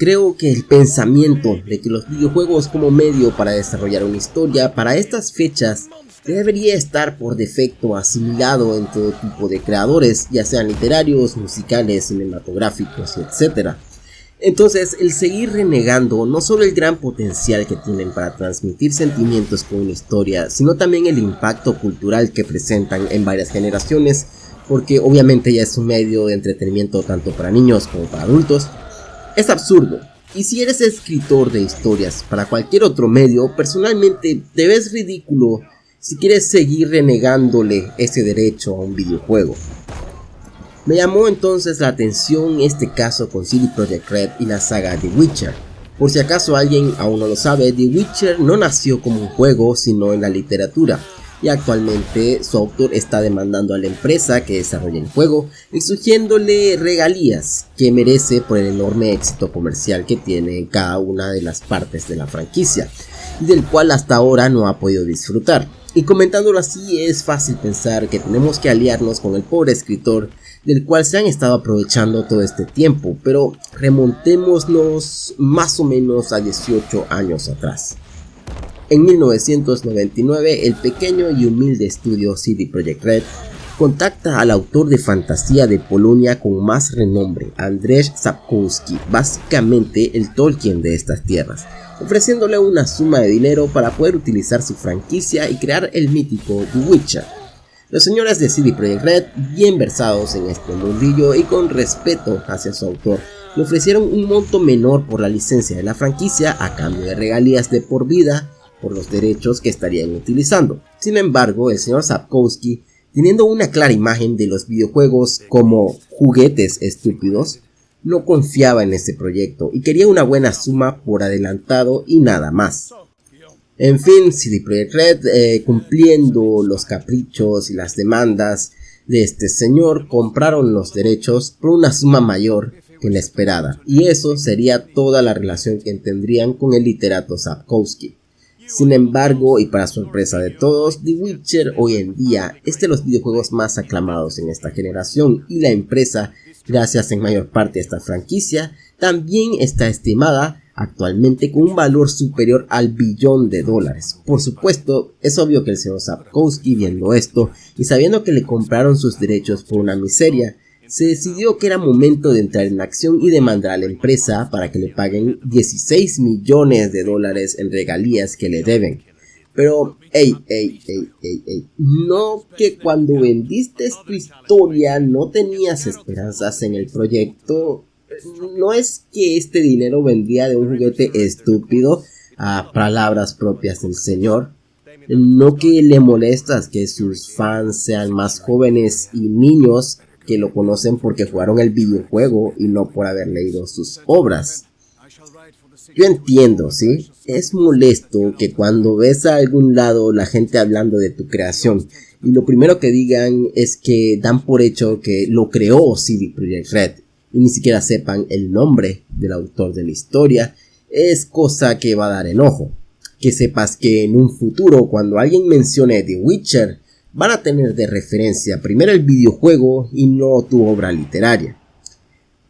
Creo que el pensamiento de que los videojuegos como medio para desarrollar una historia para estas fechas debería estar por defecto asimilado en todo tipo de creadores, ya sean literarios, musicales, cinematográficos, etc. Entonces, el seguir renegando no solo el gran potencial que tienen para transmitir sentimientos con una historia, sino también el impacto cultural que presentan en varias generaciones, porque obviamente ya es un medio de entretenimiento tanto para niños como para adultos, es absurdo. Y si eres escritor de historias para cualquier otro medio, personalmente te ves ridículo si quieres seguir renegándole ese derecho a un videojuego. Me llamó entonces la atención este caso con CD Projekt Red y la saga The Witcher. Por si acaso alguien aún no lo sabe, The Witcher no nació como un juego sino en la literatura y actualmente su autor está demandando a la empresa que desarrolla el juego exigiéndole regalías que merece por el enorme éxito comercial que tiene en cada una de las partes de la franquicia y del cual hasta ahora no ha podido disfrutar. Y comentándolo así es fácil pensar que tenemos que aliarnos con el pobre escritor del cual se han estado aprovechando todo este tiempo, pero remontémonos más o menos a 18 años atrás. En 1999, el pequeño y humilde estudio CD Projekt Red contacta al autor de fantasía de Polonia con más renombre, Andrzej Sapkowski, básicamente el Tolkien de estas tierras, ofreciéndole una suma de dinero para poder utilizar su franquicia y crear el mítico The Witcher. Los señores de CD Projekt Red, bien versados en este mundillo y con respeto hacia su autor, le ofrecieron un monto menor por la licencia de la franquicia a cambio de regalías de por vida por los derechos que estarían utilizando. Sin embargo, el señor Sapkowski, teniendo una clara imagen de los videojuegos como juguetes estúpidos, no confiaba en este proyecto y quería una buena suma por adelantado y nada más. En fin, CD Projekt Red, eh, cumpliendo los caprichos y las demandas de este señor, compraron los derechos por una suma mayor que la esperada, y eso sería toda la relación que tendrían con el literato Sapkowski. Sin embargo, y para sorpresa de todos, The Witcher hoy en día es de los videojuegos más aclamados en esta generación y la empresa, gracias en mayor parte a esta franquicia, también está estimada actualmente con un valor superior al billón de dólares. Por supuesto, es obvio que el señor Sapkowski viendo esto y sabiendo que le compraron sus derechos por una miseria, se decidió que era momento de entrar en acción y demandar a la empresa para que le paguen 16 millones de dólares en regalías que le deben. Pero, hey, hey, hey, hey, hey, no que cuando vendiste tu historia no tenías esperanzas en el proyecto, no es que este dinero vendría de un juguete estúpido a palabras propias del señor. No que le molestas que sus fans sean más jóvenes y niños que lo conocen porque jugaron el videojuego y no por haber leído sus obras. Yo entiendo, ¿sí? Es molesto que cuando ves a algún lado la gente hablando de tu creación y lo primero que digan es que dan por hecho que lo creó CD Projekt Red y ni siquiera sepan el nombre del autor de la historia, es cosa que va a dar enojo. Que sepas que en un futuro, cuando alguien mencione The Witcher, van a tener de referencia primero el videojuego y no tu obra literaria.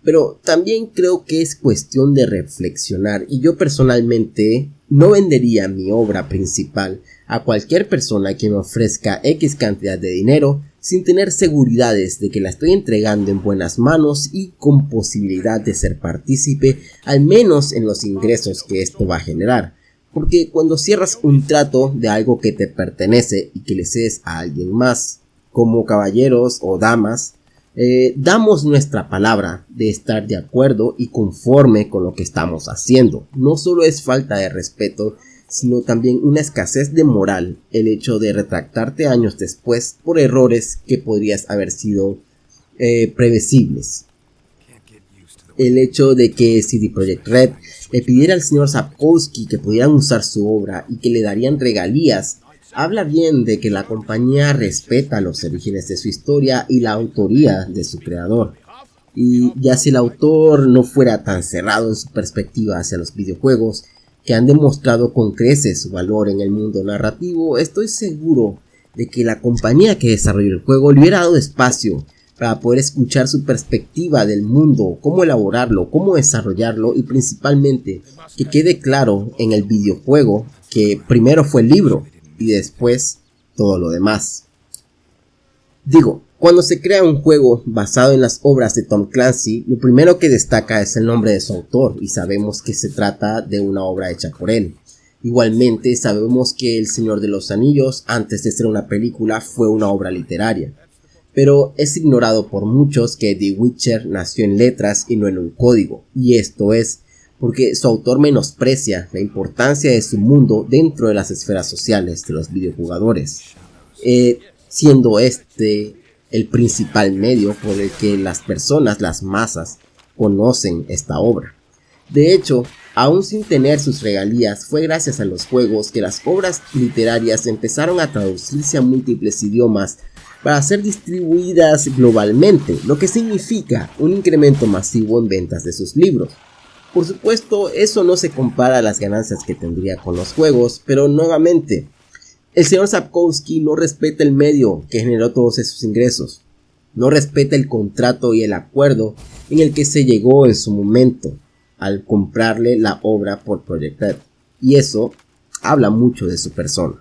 Pero también creo que es cuestión de reflexionar y yo personalmente no vendería mi obra principal a cualquier persona que me ofrezca X cantidad de dinero sin tener seguridades de que la estoy entregando en buenas manos y con posibilidad de ser partícipe al menos en los ingresos que esto va a generar. Porque cuando cierras un trato de algo que te pertenece y que le cedes a alguien más, como caballeros o damas, eh, damos nuestra palabra de estar de acuerdo y conforme con lo que estamos haciendo. No solo es falta de respeto, sino también una escasez de moral el hecho de retractarte años después por errores que podrías haber sido eh, previsibles. El hecho de que CD Projekt Red le pidiera al señor Sapkowski que pudieran usar su obra y que le darían regalías habla bien de que la compañía respeta los orígenes de su historia y la autoría de su creador. Y ya si el autor no fuera tan cerrado en su perspectiva hacia los videojuegos que han demostrado con creces su valor en el mundo narrativo, estoy seguro de que la compañía que desarrolló el juego le hubiera dado espacio para poder escuchar su perspectiva del mundo, cómo elaborarlo, cómo desarrollarlo y principalmente que quede claro en el videojuego que primero fue el libro y después todo lo demás. Digo, cuando se crea un juego basado en las obras de Tom Clancy, lo primero que destaca es el nombre de su autor y sabemos que se trata de una obra hecha por él. Igualmente sabemos que El Señor de los Anillos, antes de ser una película, fue una obra literaria. Pero es ignorado por muchos que The Witcher nació en letras y no en un código, y esto es porque su autor menosprecia la importancia de su mundo dentro de las esferas sociales de los videojugadores, eh, siendo este el principal medio por el que las personas, las masas, conocen esta obra. De hecho, aún sin tener sus regalías, fue gracias a los juegos que las obras literarias empezaron a traducirse a múltiples idiomas para ser distribuidas globalmente, lo que significa un incremento masivo en ventas de sus libros. Por supuesto, eso no se compara a las ganancias que tendría con los juegos, pero nuevamente, el señor Sapkowski no respeta el medio que generó todos esos ingresos, no respeta el contrato y el acuerdo en el que se llegó en su momento al comprarle la obra por Project Red, y eso habla mucho de su persona.